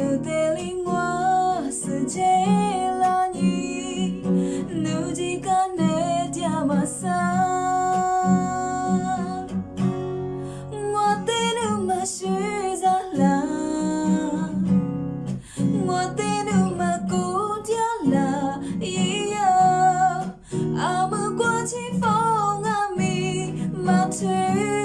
nếu tê lý ngoa sự chế là nhi nếu chỉ cả nè tia mà sa. Ngoa tê nếu mà suy ra là ngoa tê nếu chỉ phong à mà thuê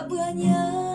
tak banyak.